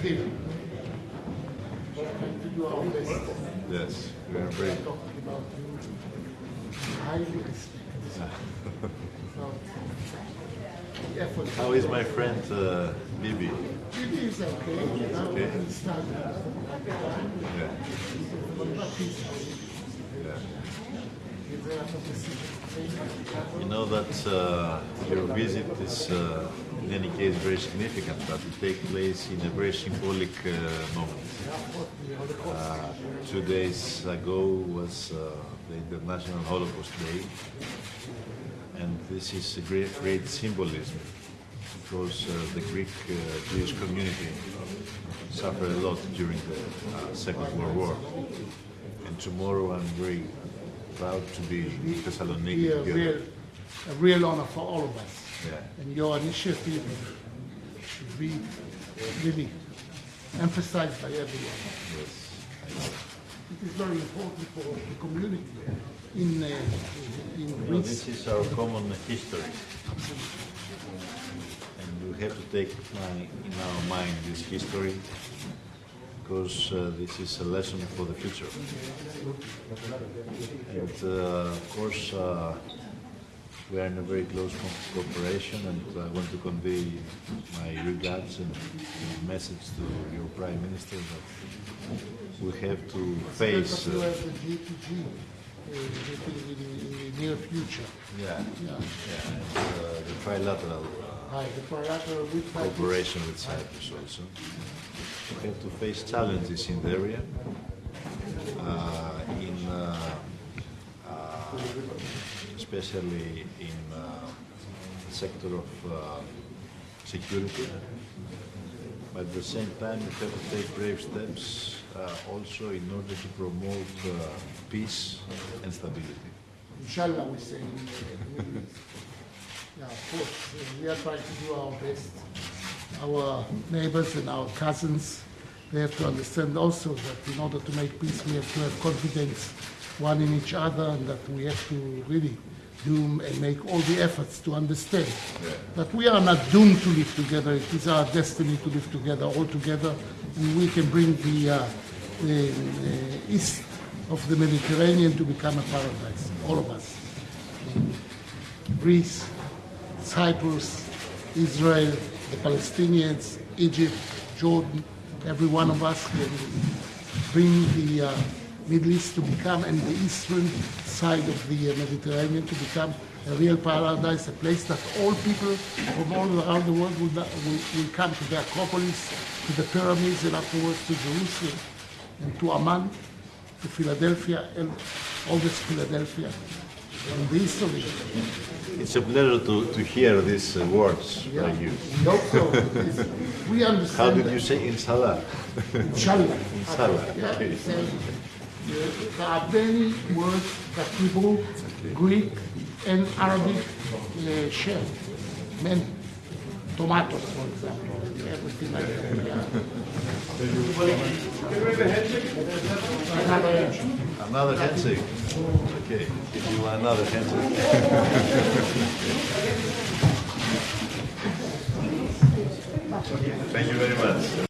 here. Trying to do our best. Yes, we are very. Talking about you, highly respect. So, the effort. How is my friend uh, Bibi? It is okay. We okay. Yeah, yeah. he's. You know that uh, your visit is, uh, in any case, very significant, but it takes place in a very symbolic uh, moment. Uh, two days ago was uh, the International Holocaust Day, and this is a great, great symbolism because uh, the Greek uh, Jewish community suffered a lot during the uh, Second World War. And tomorrow I'm very proud to be in Thessaloniki Be a real, a real honor for all of us. Yeah. And your initiative should be really emphasized by everyone. Yes. It is very important for the community in, uh, in Well, this is our common history. And we have to take my, in our mind this history because uh, this is a lesson for the future. And uh, of course, uh, we are in a very close co- cooperation and I want to convey my regards and message to your Prime Minister that we have to face. Uh, uh, in, in the near future. yeah, Yeah. yeah, and, uh, the trilateral uh, Hi, the trilateral with cooperation with Cyprus also. We have to face challenges in the area, uh, in uh, uh, especially in uh, the sector of uh, security. But at the same time, we have to take brave steps uh, also in order to promote uh, peace and stability. Inshallah, we say. Yeah, of course, we are trying to do our best. Our neighbors and our cousins, they have to understand also that in order to make peace, we have to have confidence one in each other and that we have to really do and make all the efforts to understand that we are not doomed to live together. It is our destiny to live together, all together, and we can bring the, uh, the uh, east of the Mediterranean to become a paradise, all of us. Greece, Cyprus, Israel, the Palestinians, Egypt, Jordan, every one of us can bring the uh, Middle East to become, and the eastern side of the uh, Mediterranean to become a real paradise, a place that all people from all around the world will, will, will come to the Acropolis, to the pyramids, and afterwards to Jerusalem, and to Amman, to Philadelphia, and all this Philadelphia, and the history. It's a pleasure to, to hear these uh, words Yeah, by you. we hope so. We How did that. you say inshallah? Inshallah. Inshallah, Yeah, okay. There are many words that Hebrew, Greek, and Arabic uh, share. Many. Tomatoes, for example, everything like that. Yeah. Another answer. Another handshake. Okay, if you another handshake. Thank you very much.